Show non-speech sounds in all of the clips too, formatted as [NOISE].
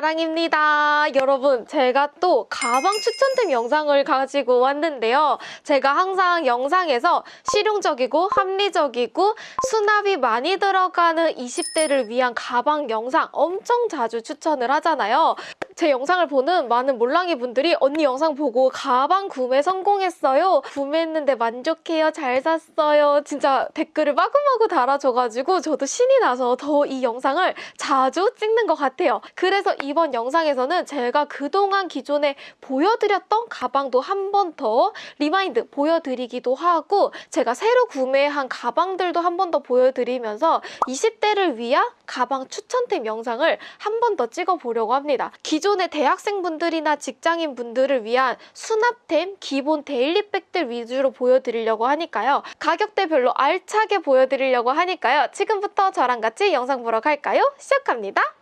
자랑입니다. 여러분, 제가 또 가방 추천템 영상을 가지고 왔는데요. 제가 항상 영상에서 실용적이고 합리적이고 수납이 많이 들어가는 20대를 위한 가방 영상 엄청 자주 추천을 하잖아요. 제 영상을 보는 많은 몰랑이 분들이 언니 영상 보고 가방 구매 성공했어요. 구매했는데 만족해요. 잘 샀어요. 진짜 댓글을 마구마구 달아줘가지고 저도 신이 나서 더 이 영상을 자주 찍는 것 같아요. 그래서 이번 영상에서는 제가 그동안 기존에 보여드렸던 가방도 한 번 더 remind 보여드리기도 하고 제가 새로 구매한 가방들도 한 번 더 보여드리면서 20대를 위한 가방 추천템 영상을 한 번 더 찍어보려고 합니다. 기존의 대학생분들이나 직장인분들을 위한 수납템, 기본 daily bag들 위주로 보여드리려고 하니까요. 가격대별로 알차게 보여드리려고 하니까요. 지금부터 저랑 같이 영상 보러 갈까요? 시작합니다.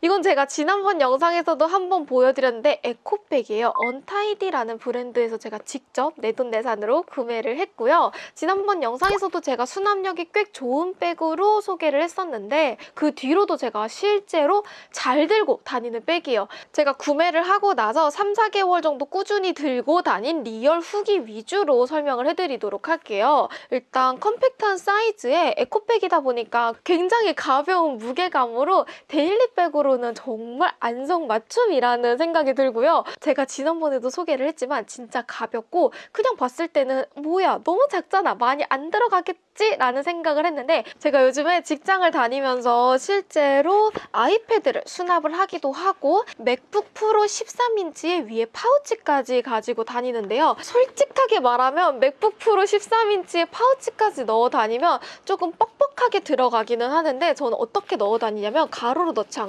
이건 제가 지난번 영상에서도 한번 보여드렸는데 에코백이에요. Untidy라는 브랜드에서 제가 직접 내돈내산으로 구매를 했고요. 지난번 영상에서도 제가 수납력이 꽤 좋은 백으로 소개를 했었는데 그 뒤로도 제가 실제로 잘 들고 다니는 백이에요. 제가 구매를 하고 나서 3, 4개월 정도 꾸준히 들고 다닌 리얼 후기 위주로 설명을 해드리도록 할게요. 일단 컴팩트한 사이즈의 에코백이다 보니까 굉장히 가벼운 무게감으로 daily bag으로는 정말 안성맞춤이라는 생각이 들고요. 제가 지난번에도 소개를 했지만 진짜 가볍고 그냥 봤을 때는 뭐야 너무 작잖아 많이 안 들어가겠지? 라는 생각을 했는데 제가 요즘에 직장을 다니면서 실제로 iPad를 수납을 하기도 하고 MacBook Pro 13인치의 위에 파우치까지 가지고 다니는데요. 솔직하게 말하면 MacBook Pro 13인치의 파우치까지 넣어 다니면 조금 뻑뻑하게 들어가기는 하는데 저는 어떻게 넣어 다니냐면 가로로 넣지 않고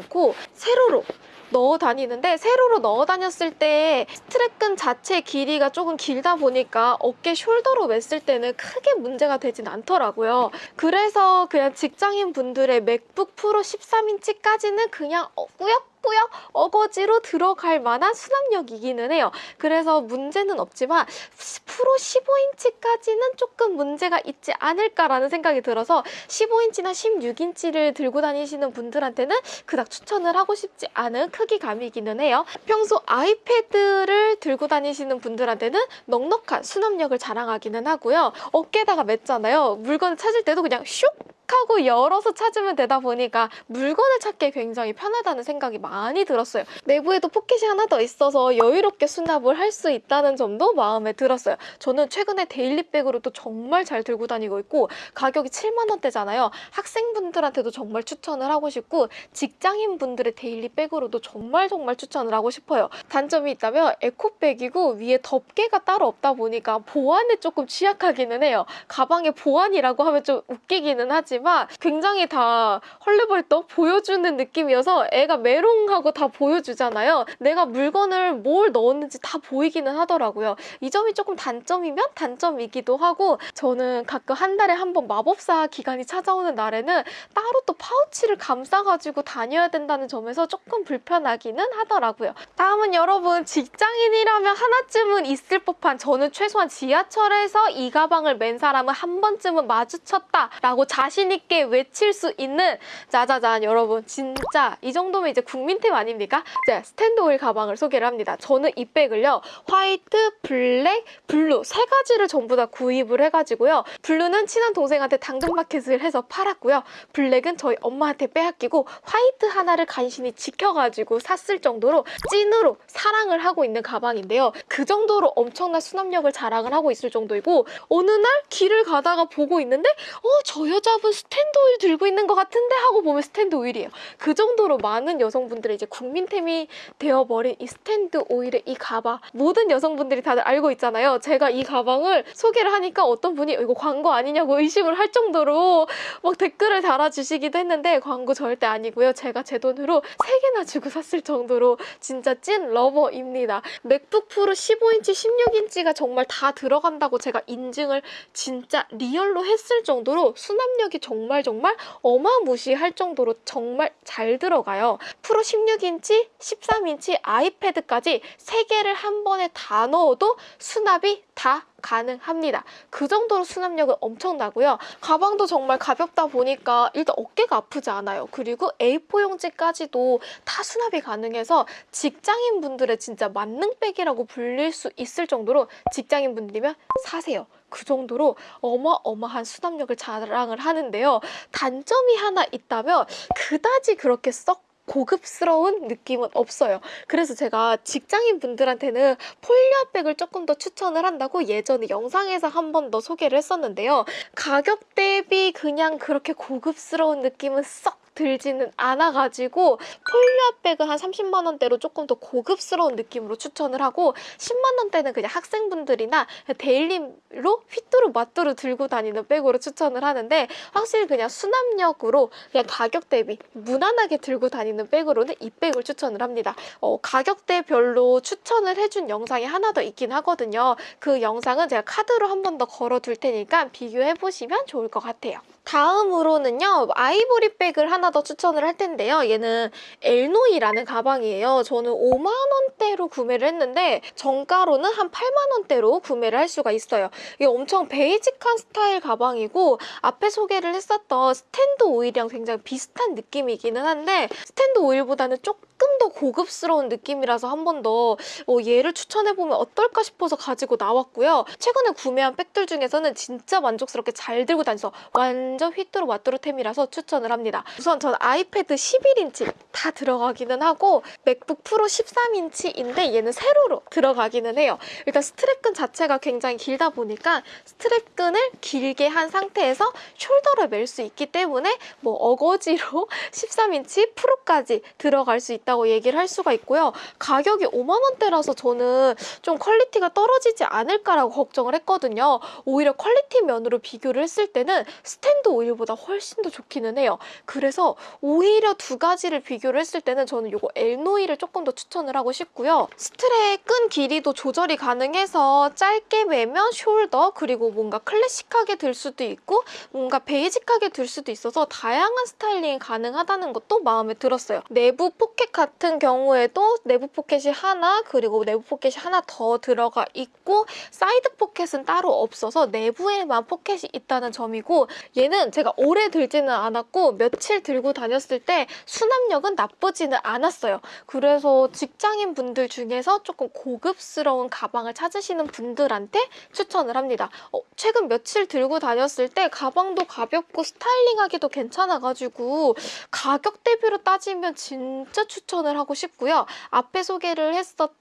세로로 넣어 다니는데 세로로 넣어 다녔을 때 스트랩끈 자체 길이가 조금 길다 보니까 어깨 숄더로 맸을 때는 크게 문제가 되진 않더라고요. 그래서 그냥 직장인 분들의 맥북 프로 13인치까지는 그냥 어, 꾸역 꾸역 어거지로 들어갈 만한 수납력이기는 해요. 그래서 문제는 없지만 프로 15인치까지는 조금 문제가 있지 않을까라는 생각이 들어서 15인치나 16인치를 들고 다니시는 분들한테는 그닥 추천을 하고 싶지 않은 크기감이기는 해요. 평소 iPad를 들고 다니시는 분들한테는 넉넉한 수납력을 자랑하기는 하고요. 어깨에다가 맸잖아요. 물건을 찾을 때도 그냥 슉 하고 열어서 찾으면 되다 보니까 물건을 찾기 굉장히 편하다는 생각이 많이 들었어요. 내부에도 포켓이 하나 더 있어서 여유롭게 수납을 할 수 있다는 점도 마음에 들었어요. 저는 최근에 daily bag으로도 정말 잘 들고 다니고 있고 가격이 7만 원대잖아요. 학생분들한테도 정말 추천을 하고 싶고 직장인분들의 데일리백으로도 정말 정말 추천을 하고 싶어요. 단점이 있다면 에코백이고 위에 덮개가 따로 없다 보니까 보안에 조금 취약하기는 해요. 가방에 보안이라고 하면 좀 웃기기는 하지만 굉장히 다 헐레벌떡 보여주는 느낌이어서 애가 메롱하고 다 보여주잖아요. 내가 물건을 뭘 넣었는지 다 보이기는 하더라고요. 이 점이 조금 단점이면 단점이기도 하고 저는 가끔 한 달에 한 번 마법사 기간이 찾아오는 날에는 따로 또 파우치를 감싸가지고 다녀야 된다는 점에서 조금 불편하기는 하더라고요. 다음은 여러분 직장인이라면 하나쯤은 있을 법한 저는 최소한 지하철에서 이 가방을 맨 사람은 한 번쯤은 마주쳤다라고 자신 있게 외칠 수 있는 짜자잔 여러분 진짜 이 정도면 이제 국민템 아닙니까? 자 Stand Oil 가방을 소개를 합니다. 저는 이 백을요 화이트, 블랙, 블루 세 가지를 전부 다 구입을 해가지고요. 블루는 친한 동생한테 당근마켓을 해서 팔았고요. 블랙은 저희 엄마한테 빼앗기고 화이트 하나를 간신히 지켜가지고 샀을 정도로 찐으로 사랑을 하고 있는 가방인데요. 그 정도로 엄청난 수납력을 자랑을 하고 있을 정도이고 어느 날 길을 가다가 보고 있는데 어 저 여자분 Stand Oil 들고 있는 것 같은데 하고 보면 Stand Oil이에요. 그 정도로 많은 여성분들의 이제 국민템이 되어버린 이 Stand Oil의 이 가방 모든 여성분들이 다들 알고 있잖아요. 제가 이 가방을 소개를 하니까 어떤 분이 이거 광고 아니냐고 의심을 할 정도로 막 댓글을 달아주시기도 했는데 광고 절대 아니고요. 제가 제 돈으로 3개나 주고 샀을 정도로 진짜 찐 lover입니다. MacBook Pro 15인치, 16인치가 정말 다 들어간다고 제가 인증을 진짜 리얼로 했을 정도로 수납력이 정말 정말 어마무시할 정도로 정말 잘 들어가요. 프로 16인치, 13인치 iPad까지 세 개를 한 번에 다 넣어도 수납이 다 가능합니다. 그 정도로 수납력은 엄청나고요. 가방도 정말 가볍다 보니까 일단 어깨가 아프지 않아요. 그리고 A4 용지까지도 다 수납이 가능해서 직장인 분들의 진짜 만능백이라고 불릴 수 있을 정도로 직장인 분들이면 사세요. 그 정도로 어마어마한 수납력을 자랑을 하는데요. 단점이 하나 있다면 그다지 그렇게 썩 고급스러운 느낌은 없어요. 그래서 제가 직장인 분들한테는 폴리아백을 조금 더 추천을 한다고 예전에 영상에서 한 번 더 소개를 했었는데요. 가격 대비 그냥 그렇게 고급스러운 느낌은 썩 들지는 않아가지고 폴리아백은 한 30만 원대로 조금 더 고급스러운 느낌으로 추천을 하고 10만 원대는 그냥 학생분들이나 daily로 휘뚜루 마뚜루 들고 다니는 백으로 추천을 하는데 확실히 그냥 수납력으로 그냥 가격 대비 무난하게 들고 다니는 백으로는 이 백을 추천을 합니다. 어, 가격대별로 추천을 해준 영상이 하나 더 있긴 하거든요. 그 영상은 제가 카드로 한 번 더 걸어둘 테니까 비교해 보시면 좋을 것 같아요. 다음으로는요 아이보리 백을 하나 더 추천을 할 텐데요. 얘는 엘노이라는 가방이에요. 저는 5만 원대로 구매를 했는데 정가로는 한 8만 원대로 구매를 할 수가 있어요. 이게 엄청 basic한 스타일 가방이고 앞에 소개를 했었던 Stand Oil이랑 굉장히 비슷한 느낌이기는 한데 Stand Oil보다는 조금 더 고급스러운 느낌이라서 한 번 더 어, 얘를 추천해보면 어떨까 싶어서 가지고 나왔고요. 최근에 구매한 백들 중에서는 진짜 만족스럽게 잘 들고 다녀서 완전 휘뚜루 마뚜루템이라서 추천을 합니다. 우선 전 iPad 11인치 다 들어가기는 하고 MacBook Pro 13인치인데 얘는 세로로 들어가기는 해요. 일단 strap끈 자체가 굉장히 길다 보니까 strap끈을 길게 한 상태에서 shoulder를 멜 수 있기 때문에 뭐 어거지로 [LAUGHS] 13인치 Pro까지 들어갈 수 있다고 얘기를 할 수가 있고요. 가격이 5만 원대라서 저는 좀 quality가 떨어지지 않을까라고 걱정을 했거든요. 오히려 quality 면으로 비교를 했을 때는 Stand Oil보다 훨씬 더 좋기는 해요. 그래서 오히려 두 가지를 비교를 했을 때는 저는 이거 엘노이를 조금 더 추천을 하고 싶고요. 스트랩 끈 길이도 조절이 가능해서 짧게 매면 shoulder 그리고 뭔가 클래식하게 들 수도 있고 뭔가 basic하게 들 수도 있어서 다양한 styling이 가능하다는 것도 마음에 들었어요. 내부 포켓 같은 경우에도 내부 포켓이 하나 그리고 내부 포켓이 하나 더 들어가 있고 사이드 포켓은 따로 없어서 내부에만 포켓이 있다는 점이고 얘는 제가 오래 들지는 않았고 며칠 들고 다녔을 때 수납력은 나쁘지는 않았어요. 그래서 직장인 분들 중에서 조금 고급스러운 가방을 찾으시는 분들한테 추천을 합니다. 어, 최근 며칠 들고 다녔을 때 가방도 가볍고 스타일링하기도 괜찮아가지고 가격 대비로 따지면 진짜 추천을 하고 싶고요. 앞에 소개를 했었 던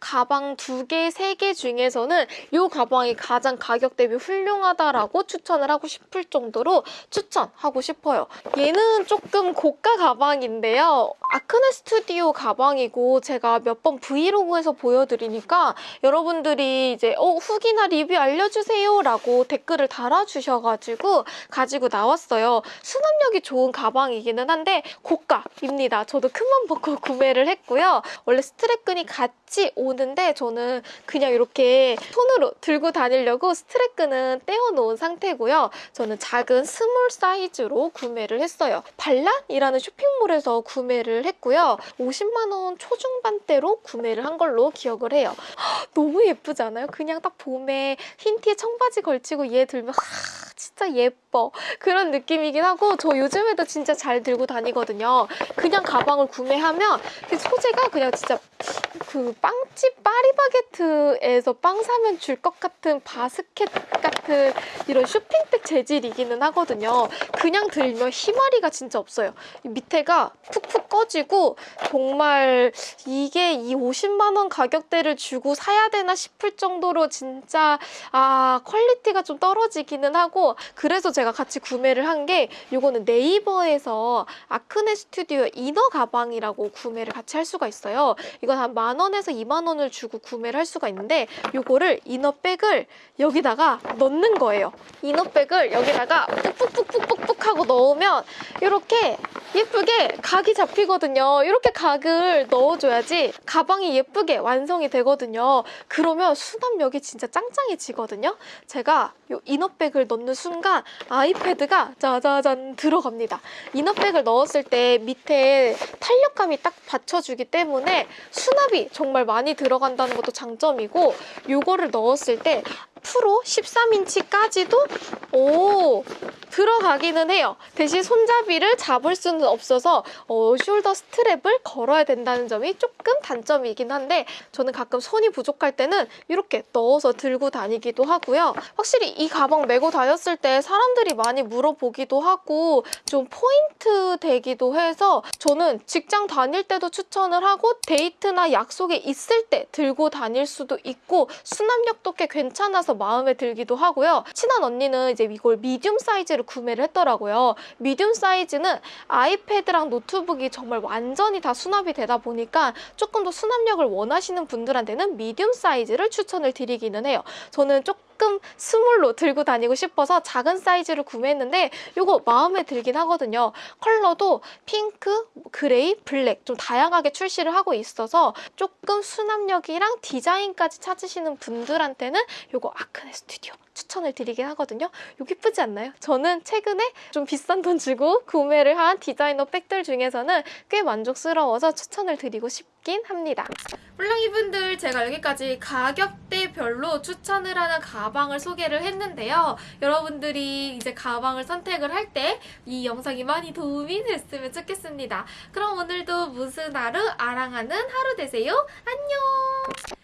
가방 두 개, 세 개 중에서는 이 가방이 가장 가격 대비 훌륭하다라고 추천을 하고 싶을 정도로 추천하고 싶어요. 얘는 조금 고가 가방인데요. Acne Studio 가방이고 제가 몇 번 브이로그에서 보여드리니까 여러분들이 이제 어, 후기나 리뷰 알려주세요 라고 댓글을 달아주셔가지고 가지고 나왔어요. 수납력이 좋은 가방이기는 한데 고가입니다. 저도 큰맘 먹고 구매를 했고요. 원래 strap끈이 같이 같이 오는데 저는 그냥 이렇게 손으로 들고 다니려고 strap끈은 떼어놓은 상태고요. 저는 작은 small 사이즈로 구매를 했어요. 발란이라는 쇼핑몰에서 구매를 했고요. 50만 원 초중반대로 구매를 한 걸로 기억을 해요. 너무 예쁘지 않아요? 그냥 딱 봄에 흰 티에 청바지 걸치고 얘 들면 하, 진짜 예뻐. 그런 느낌이긴 하고 저 요즘에도 진짜 잘 들고 다니거든요. 그냥 가방을 구매하면 그 소재가 그냥 진짜 그 빵집 파리바게트에서 빵 사면 줄 것 같은 바스켓 같은 이런 쇼핑백 재질이기는 하거든요. 그냥 들면 희마리가 진짜 없어요. 밑에가 푹푹 꺼지고 정말 이게 이 50만 원 가격대를 주고 사야 되나 싶을 정도로 진짜 아 퀄리티가 좀 떨어지기는 하고 그래서 제가 같이 구매를 한 게 이거는 네이버에서 Acne Studio inner 가방이라고 구매를 같이 할 수가 있어요. 이건 한 만 원에서 2만 원을 주고 구매를 할 수가 있는데 이거를 inner bag을 여기다가 넣는 거예요. 이너백을 여기다가 푹푹푹푹푹 하고 넣으면 이렇게 예쁘게 각이 잡히거든요. 이렇게 각을 넣어줘야지 가방이 예쁘게 완성이 되거든요. 그러면 수납력이 진짜 짱짱해지거든요. 제가 이 이너백을 넣는 순간 아이패드가 짜자잔 들어갑니다. 이너백을 넣었을 때 밑에 탄력감이 딱 받쳐주기 때문에 수납이 정말 많이 들어간다는 것도 장점이고 요거를 넣었을 때 프로 13인치까지도 오 들어가기는 해요. 대신 손잡이를 잡을 수는 없어서 어, shoulder strap을 걸어야 된다는 점이 조금 단점이긴 한데 저는 가끔 손이 부족할 때는 이렇게 넣어서 들고 다니기도 하고요. 확실히 이 가방 메고 다녔을 때 사람들이 많이 물어보기도 하고 좀 포인트 되기도 해서 저는 직장 다닐 때도 추천을 하고 데이트나 약속에 있을 때 들고 다닐 수도 있고 수납력도 꽤 괜찮아서 마음에 들기도 하고요. 친한 언니는 이제 이걸 medium 사이즈를 구매를 했더라고요. medium 사이즈는 아이패드랑 노트북이 정말 완전히 다 수납이 되다 보니까 조금 더 수납력을 원하시는 분들한테는 medium 사이즈를 추천을 드리기는 해요. 저는 조금 small로 들고 다니고 싶어서 작은 사이즈를 구매했는데 이거 마음에 들긴 하거든요. 컬러도 핑크, 그레이, 블랙 좀 다양하게 출시를 하고 있어서 조금 수납력이랑 디자인까지 찾으시는 분들한테는 이거 Acne Studio 추천을 드리긴 하거든요. 이거 예쁘지 않나요? 저는 최근에 좀 비싼 돈 주고 구매를 한 디자이너 백들 중에서는 꽤 만족스러워서 추천을 드리고 싶긴 합니다. 물랑이 분들 제가 여기까지 가격대별로 추천을 하는 가방을 소개를 했는데요. 여러분들이 이제 가방을 선택을 할 때 이 영상이 많이 도움이 됐으면 좋겠습니다. 그럼 오늘도 무슨 하루 아랑하는 하루 되세요. 안녕!